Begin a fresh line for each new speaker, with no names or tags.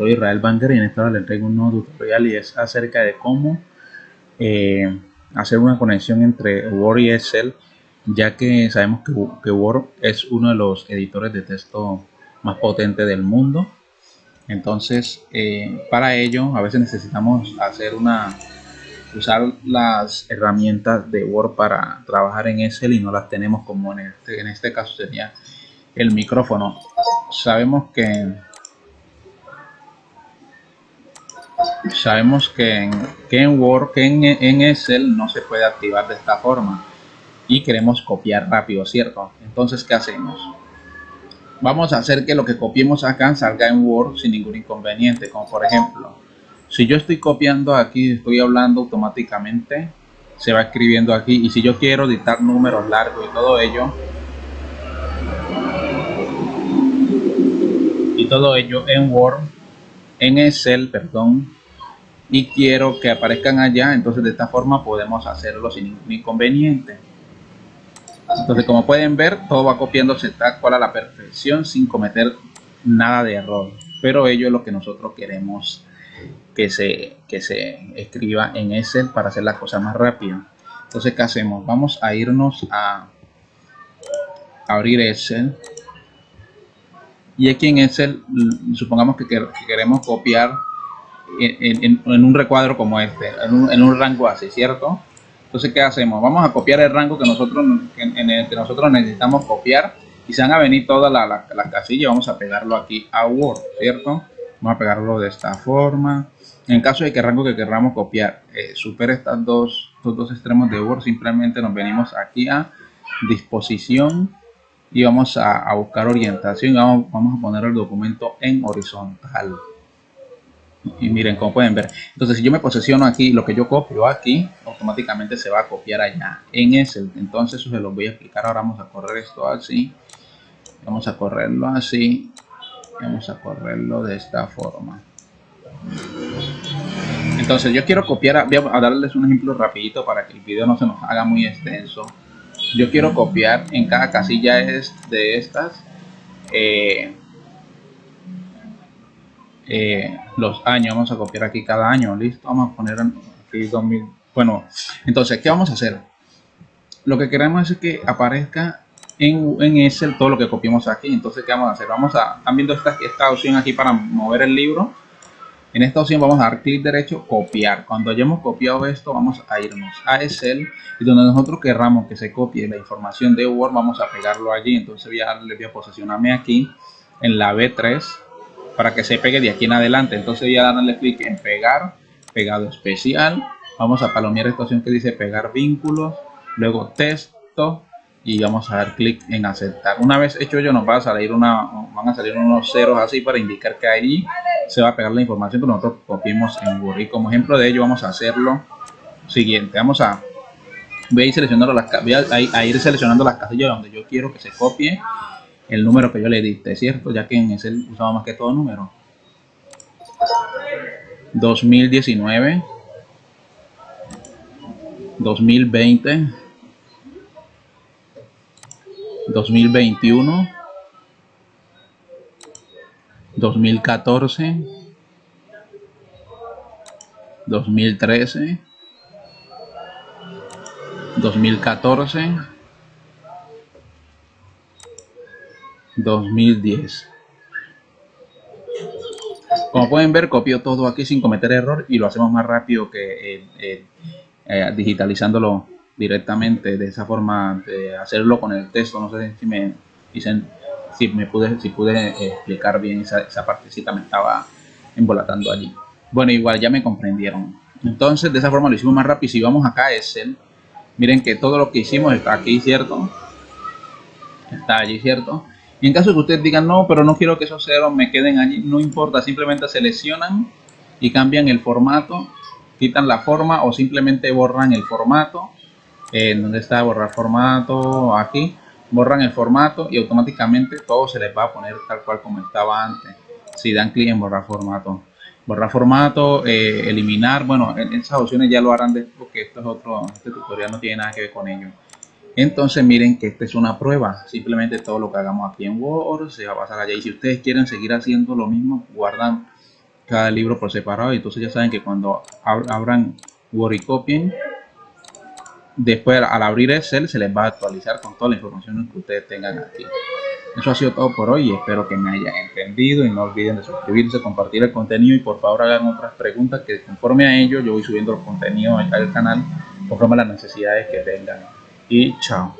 Soy Israel Banger y en esta hora les traigo un nuevo tutorial y es acerca de cómo eh, hacer una conexión entre Word y Excel ya que sabemos que, Word es uno de los editores de texto más potentes del mundo. Entonces eh, para ello a veces necesitamos hacer una usar las herramientas de Word para trabajar en Excel y no las tenemos como en este, en este caso sería el micrófono. Sabemos que sabemos que en, que en Word, que en, en, Excel no se puede activar de esta forma y queremos copiar rápido, ¿cierto? Entonces, ¿qué hacemos? Vamos a hacer que lo que copiemos acá salga en Word sin ningún inconveniente, como por ejemplo, si yo estoy copiando aquí, estoy hablando automáticamente, se va escribiendo aquí y si yo quiero editar números largos y todo ello, y todo ello en Word, en Excel, perdón, y quiero que aparezcan allá, entonces de esta forma podemos hacerlo sin ningún inconveniente. Entonces como pueden ver, todo va copiándose tal cual a la perfección sin cometer nada de error. Pero ello es lo que nosotros queremos que se, que se escriba en Excel para hacer las cosas más rápido. Entonces, ¿qué hacemos? Vamos a irnos a abrir Excel. Y aquí en Excel, supongamos que queremos copiar en, un recuadro como este, en un, rango así, ¿cierto? Entonces, ¿qué hacemos? Vamos a copiar el rango que nosotros, que nosotros necesitamos copiar y se van a venir todas las casillas. Vamos a pegarlo aquí a Word, ¿cierto? Vamos a pegarlo de esta forma. En caso de que el rango que queramos copiar eh, supere estas dos, estos dos extremos de Word, simplemente nos venimos aquí a disposición y vamos a, buscar orientación. Vamos a poner el documento en horizontal y miren como pueden ver. Entonces si yo me posesiono aquí lo que yo copio aquí automáticamente se va a copiar allá en ese. Entonces eso se los voy a explicar. Ahora vamos a correr esto así. Vamos a correrlo así. Vamos a correrlo de esta forma. Entonces yo quiero copiar voy a darles un ejemplo rapidito para que el video no se nos haga muy extenso. Yo quiero copiar en cada casilla de estas eh, eh, los años, vamos a copiar aquí cada año, listo, vamos a poner aquí 2000, bueno, entonces, ¿qué vamos a hacer? Lo que queremos es que aparezca en, en Excel todo lo que copiamos aquí, entonces, ¿qué vamos a hacer? Vamos a, están viendo esta, esta opción aquí para mover el libro, en esta opción vamos a dar clic derecho, copiar. Cuando hayamos copiado esto, vamos a irnos a Excel y donde nosotros querramos que se copie la información de Word, vamos a pegarlo allí. Entonces voy a, le voy a posicionarme aquí en la B3 para que se pegue de aquí en adelante. Entonces voy a darle clic en pegar, pegado especial. Vamos a palomear esta opción que dice pegar vínculos, luego texto y vamos a dar clic en aceptar. Una vez hecho ello nos va a salir una, van a salir unos ceros así para indicar que ahí se va a pegar la información que nosotros copiamos en Word. Y como ejemplo de ello vamos a hacerlo siguiente. Vamos a, voy a ir seleccionando las, a ir seleccionando las casillas donde yo quiero que se copie el número que yo le diste, ¿cierto? Ya que en ese usaba más que todo número. 2019 2020 2021 2014 2013 2014 2010 como pueden ver copio todo aquí sin cometer error y lo hacemos más rápido que eh, eh, eh, digitalizándolo directamente de esa forma de hacerlo con el texto. No sé si me dicen si me pude si pude explicar bien esa, esa partecita me estaba embolatando allí. Bueno igual ya me comprendieron. Entonces de esa forma lo hicimos más rápido. Si vamos acá es el miren que todo lo que hicimos está aquí cierto está allí cierto y en caso de que ustedes digan, no, pero no quiero que esos ceros me queden allí, no importa, simplemente seleccionan y cambian el formato, quitan la forma o simplemente borran el formato. En donde está borrar formato, aquí, borran el formato y automáticamente todo se les va a poner tal cual como estaba antes. Si dan clic en borrar formato. Borrar formato, eh, eliminar, bueno, esas opciones ya lo harán después porque esto es otro, este tutorial no tiene nada que ver con ello. Entonces miren que esta es una prueba. Simplemente todo lo que hagamos aquí en Word se va a pasar allá. Y si ustedes quieren seguir haciendo lo mismo, guardan cada libro por separado. Entonces ya saben que cuando abran Word y copien después al abrir Excel se les va a actualizar con toda la información que ustedes tengan aquí. Eso ha sido todo por hoy. Espero que me hayan entendido. Y no olviden de suscribirse compartir el contenido. Y por favor hagan otras preguntas que conforme a ello yo voy subiendo los contenidos al canal conforme a las necesidades que tengan y chao